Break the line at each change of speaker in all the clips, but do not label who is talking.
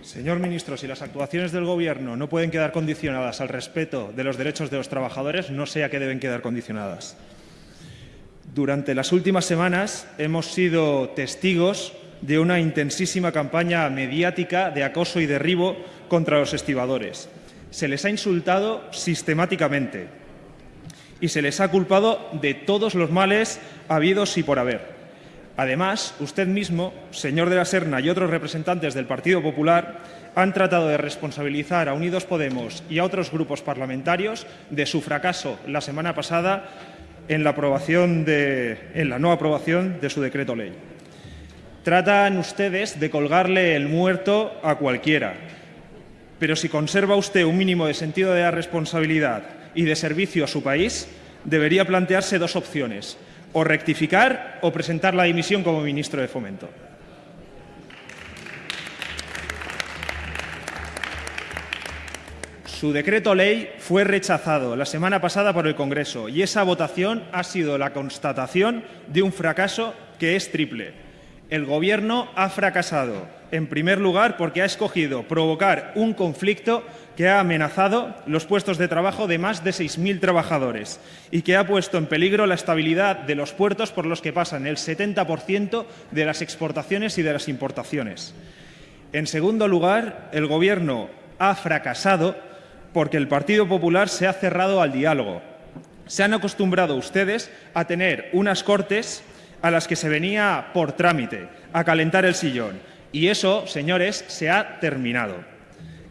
Señor ministro, si las actuaciones del Gobierno no pueden quedar condicionadas al respeto de los derechos de los trabajadores, no sé a qué deben quedar condicionadas. Durante las últimas semanas hemos sido testigos de una intensísima campaña mediática de acoso y derribo contra los estibadores. Se les ha insultado sistemáticamente y se les ha culpado de todos los males habidos y por haber. Además, usted mismo, señor de la Serna y otros representantes del Partido Popular han tratado de responsabilizar a Unidos Podemos y a otros grupos parlamentarios de su fracaso la semana pasada en la, aprobación no aprobación de su decreto ley. Tratan ustedes de colgarle el muerto a cualquiera, pero si conserva usted un mínimo de sentido de la responsabilidad y de servicio a su país, debería plantearse dos opciones o rectificar o presentar la dimisión como ministro de Fomento. Su decreto ley fue rechazado la semana pasada por el Congreso y esa votación ha sido la constatación de un fracaso que es triple. El Gobierno ha fracasado, en primer lugar, porque ha escogido provocar un conflicto que ha amenazado los puestos de trabajo de más de 6.000 trabajadores y que ha puesto en peligro la estabilidad de los puertos por los que pasan el 70% de las exportaciones y de las importaciones. En segundo lugar, el Gobierno ha fracasado porque el Partido Popular se ha cerrado al diálogo. Se han acostumbrado ustedes a tener unas cortes a las que se venía por trámite, a calentar el sillón. Y eso, señores, se ha terminado.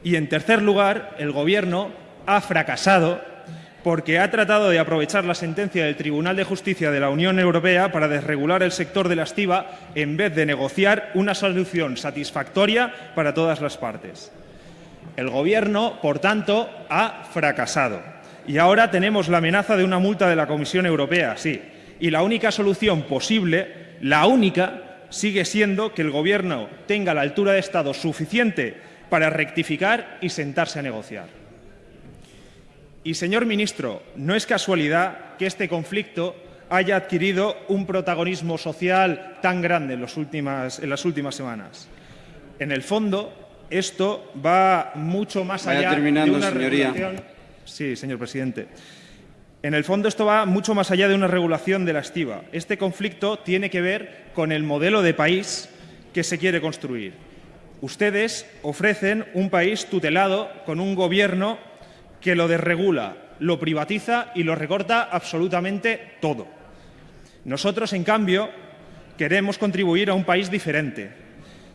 Y en tercer lugar, el Gobierno ha fracasado porque ha tratado de aprovechar la sentencia del Tribunal de Justicia de la Unión Europea para desregular el sector de la estiva en vez de negociar una solución satisfactoria para todas las partes. El Gobierno, por tanto, ha fracasado. Y ahora tenemos la amenaza de una multa de la Comisión Europea, sí. Y la única solución posible, la única, sigue siendo que el Gobierno tenga la altura de Estado suficiente para rectificar y sentarse a negociar. Y, señor ministro, no es casualidad que este conflicto haya adquirido un protagonismo social tan grande en, últimas, en las últimas semanas. En el fondo, esto va mucho más allá de una regulación. Sí, señor presidente. En el fondo esto va mucho más allá de una regulación de la estiva. Este conflicto tiene que ver con el modelo de país que se quiere construir. Ustedes ofrecen un país tutelado con un gobierno que lo desregula, lo privatiza y lo recorta absolutamente todo. Nosotros, en cambio, queremos contribuir a un país diferente,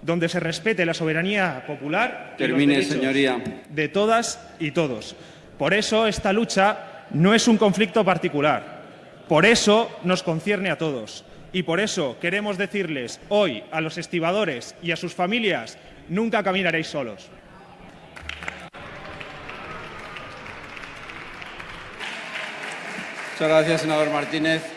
donde se respete la soberanía popular
Termine, señoría.
de todas y todos. Por eso esta lucha no es un conflicto particular. Por eso nos concierne a todos. Y por eso queremos decirles hoy a los estibadores y a sus familias, nunca caminaréis solos.
Muchas gracias, senador Martínez.